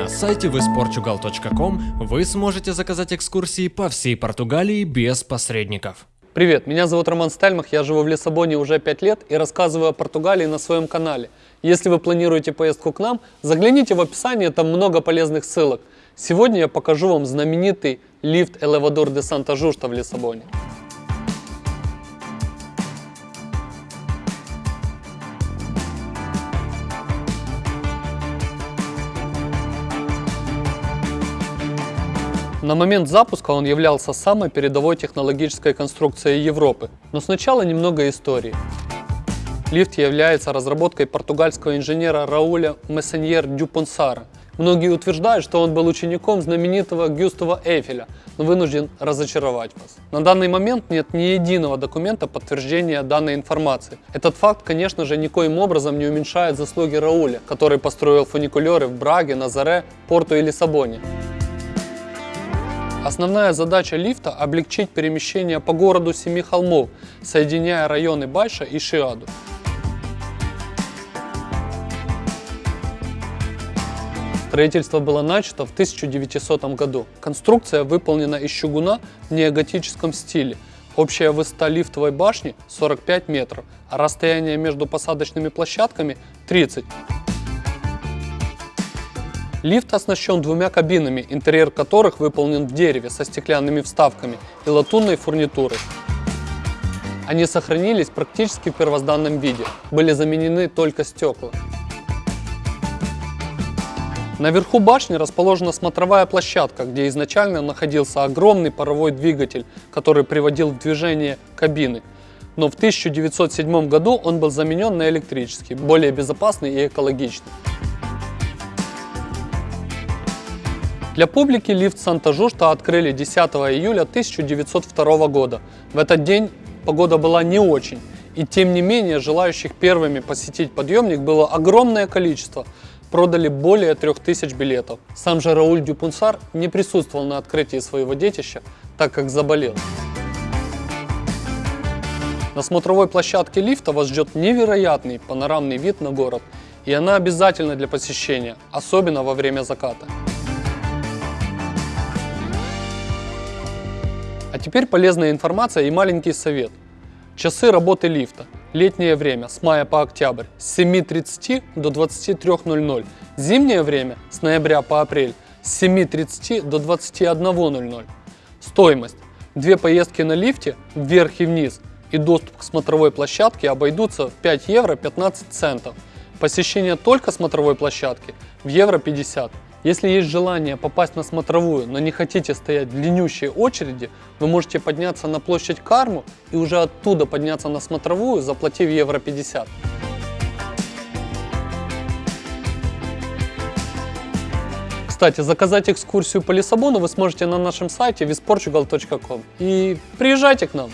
На сайте visportugal.com вы сможете заказать экскурсии по всей Португалии без посредников. Привет, меня зовут Роман Стальмах, я живу в Лиссабоне уже 5 лет и рассказываю о Португалии на своем канале. Если вы планируете поездку к нам, загляните в описание, там много полезных ссылок. Сегодня я покажу вам знаменитый лифт Элевадор де Санта Жушта в Лиссабоне. На момент запуска он являлся самой передовой технологической конструкцией Европы. Но сначала немного истории. Лифт является разработкой португальского инженера Рауля Мессеньер Дюпонсара. Многие утверждают, что он был учеником знаменитого Гюстава Эйфеля, но вынужден разочаровать вас. На данный момент нет ни единого документа подтверждения данной информации. Этот факт, конечно же, никоим образом не уменьшает заслуги Рауля, который построил фуникулеры в Браге, Назаре, Порту и Лиссабоне. Основная задача лифта – облегчить перемещение по городу Семи холмов, соединяя районы Байша и Шиаду. Строительство было начато в 1900 году. Конструкция выполнена из чугуна в неоготическом стиле. Общая высота лифтовой башни 45 метров, а расстояние между посадочными площадками 30 Лифт оснащен двумя кабинами, интерьер которых выполнен в дереве со стеклянными вставками и латунной фурнитурой. Они сохранились практически в первозданном виде, были заменены только стекла. Наверху башни расположена смотровая площадка, где изначально находился огромный паровой двигатель, который приводил в движение кабины. Но в 1907 году он был заменен на электрический, более безопасный и экологичный. Для публики лифт Санта-Жушта открыли 10 июля 1902 года. В этот день погода была не очень, и тем не менее желающих первыми посетить подъемник было огромное количество. Продали более 3000 билетов. Сам же Рауль Дюпунсар не присутствовал на открытии своего детища, так как заболел. На смотровой площадке лифта вас ждет невероятный панорамный вид на город, и она обязательна для посещения, особенно во время заката. А теперь полезная информация и маленький совет. Часы работы лифта. Летнее время с мая по октябрь с 7.30 до 23.00. Зимнее время с ноября по апрель с 7.30 до 21.00. Стоимость. Две поездки на лифте вверх и вниз и доступ к смотровой площадке обойдутся в 5 евро 15 центов. Посещение только смотровой площадки в евро 50. Если есть желание попасть на смотровую, но не хотите стоять в длиннющей очереди, вы можете подняться на площадь Карму и уже оттуда подняться на смотровую, заплатив евро 50. Кстати, заказать экскурсию по Лиссабону вы сможете на нашем сайте visportugal.com и приезжайте к нам!